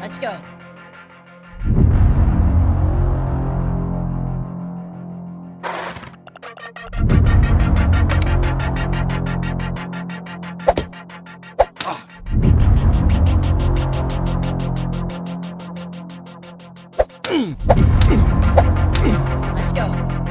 Let's go. Let's go.